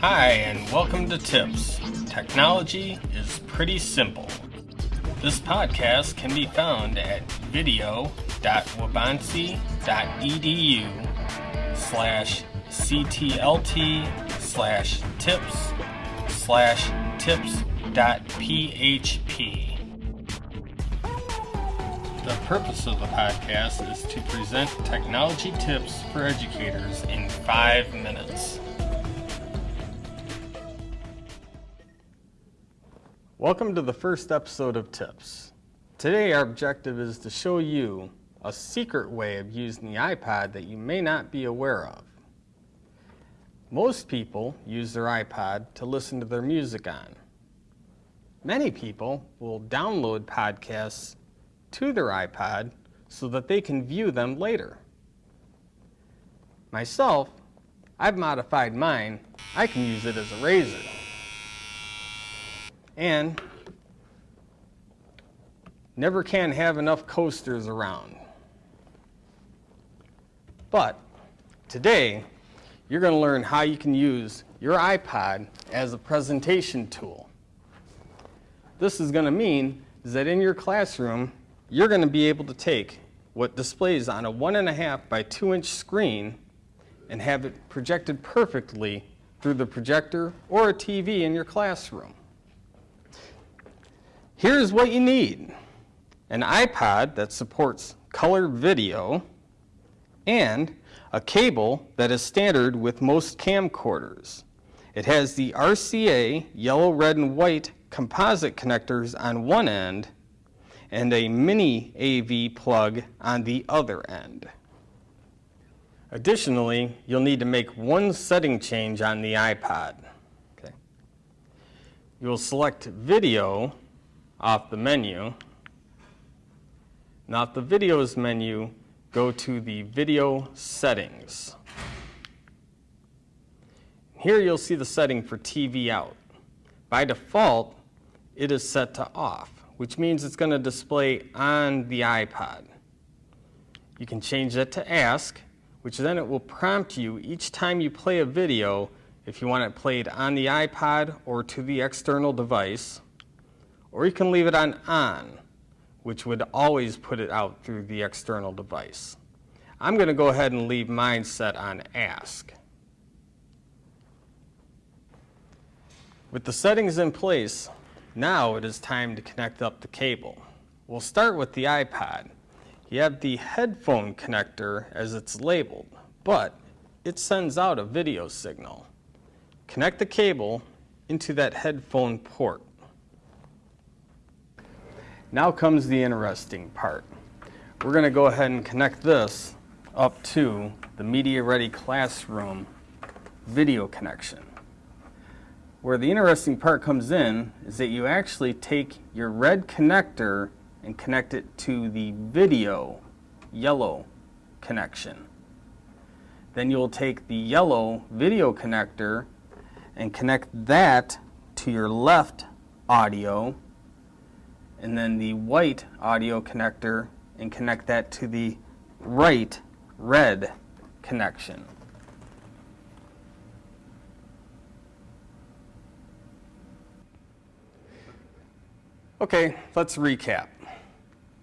Hi, and welcome to Tips. Technology is pretty simple. This podcast can be found at video.waubonsee.edu slash ctlt slash tips slash tips.php. The purpose of the podcast is to present technology tips for educators in five minutes. Welcome to the first episode of Tips. Today, our objective is to show you a secret way of using the iPod that you may not be aware of. Most people use their iPod to listen to their music on. Many people will download podcasts to their iPod so that they can view them later. Myself, I've modified mine. I can use it as a razor. And never can have enough coasters around. But today, you're going to learn how you can use your iPod as a presentation tool. This is going to mean is that in your classroom, you're going to be able to take what displays on a one and a half by two inch screen and have it projected perfectly through the projector or a TV in your classroom. Here's what you need. An iPod that supports color video and a cable that is standard with most camcorders. It has the RCA yellow, red, and white composite connectors on one end and a mini AV plug on the other end. Additionally, you'll need to make one setting change on the iPod. Okay. You'll select Video off the menu. Now, the Videos menu, go to the Video Settings. Here you'll see the setting for TV out. By default, it is set to off which means it's going to display on the iPod. You can change that to ask, which then it will prompt you each time you play a video if you want it played on the iPod or to the external device. Or you can leave it on on, which would always put it out through the external device. I'm going to go ahead and leave mine set on ask. With the settings in place, now it is time to connect up the cable. We'll start with the iPod. You have the headphone connector as it's labeled, but it sends out a video signal. Connect the cable into that headphone port. Now comes the interesting part. We're going to go ahead and connect this up to the Media Ready Classroom video connection. Where the interesting part comes in is that you actually take your red connector and connect it to the video yellow connection. Then you'll take the yellow video connector and connect that to your left audio and then the white audio connector and connect that to the right red connection. Okay, let's recap.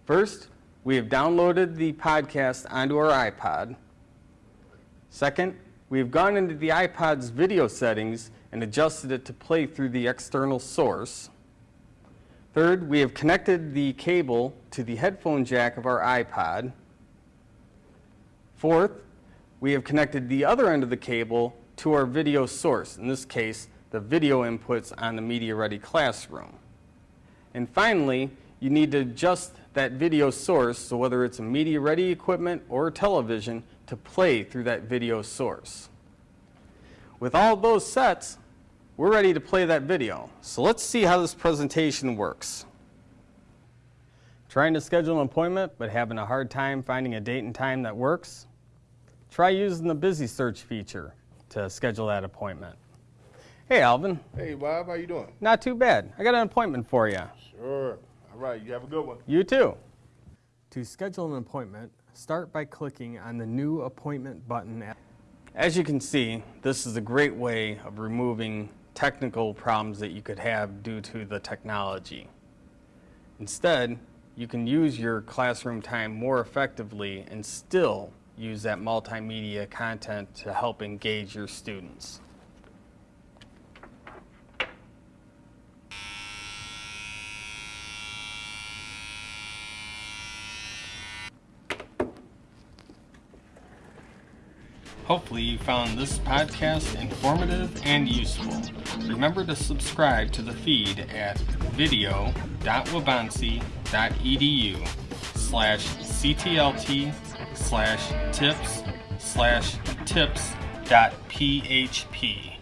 First, we have downloaded the podcast onto our iPod. Second, we have gone into the iPod's video settings and adjusted it to play through the external source. Third, we have connected the cable to the headphone jack of our iPod. Fourth, we have connected the other end of the cable to our video source, in this case, the video inputs on the Media Ready Classroom. And finally, you need to adjust that video source, so whether it's a media ready equipment or a television, to play through that video source. With all those sets, we're ready to play that video. So let's see how this presentation works. Trying to schedule an appointment but having a hard time finding a date and time that works? Try using the Busy Search feature to schedule that appointment. Hey, Alvin. Hey, Bob. How you doing? Not too bad. I got an appointment for you. Sure. All right. You have a good one. You too. To schedule an appointment, start by clicking on the New Appointment button. As you can see, this is a great way of removing technical problems that you could have due to the technology. Instead, you can use your classroom time more effectively and still use that multimedia content to help engage your students. Hopefully you found this podcast informative and useful. Remember to subscribe to the feed at video.waubonsee.edu slash ctlt slash tips slash tips dot php.